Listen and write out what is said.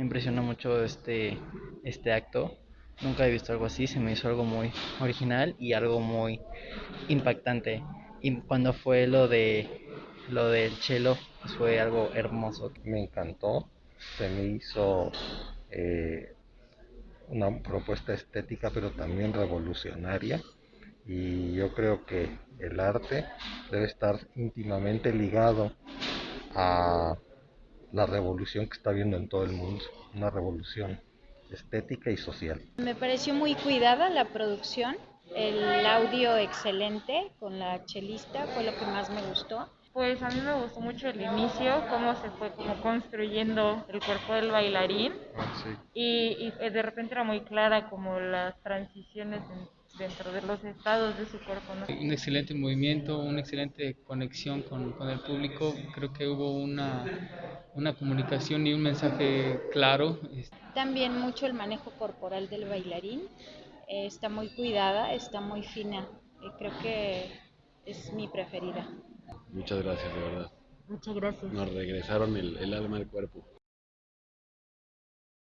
Impresionó mucho este, este acto. Nunca he visto algo así, se me hizo algo muy original y algo muy impactante. Y cuando fue lo de lo del chelo, pues fue algo hermoso. Me encantó, se me hizo eh, una propuesta estética pero también revolucionaria y yo creo que el arte debe estar íntimamente ligado a la revolución que está viendo en todo el mundo, una revolución estética y social. Me pareció muy cuidada la producción, el audio excelente con la chelista fue lo que más me gustó. Pues a mí me gustó mucho el inicio, cómo se fue como construyendo el cuerpo del bailarín y, y de repente era muy clara como las transiciones dentro de los estados de su cuerpo. Un excelente movimiento, una excelente conexión con, con, el público. Creo que hubo una, una comunicación y un mensaje claro. También mucho el manejo corporal del bailarín. Eh, está muy cuidada, está muy fina. Eh, creo que es mi preferida. Muchas gracias, de verdad. Muchas gracias. Nos regresaron el, el alma al cuerpo.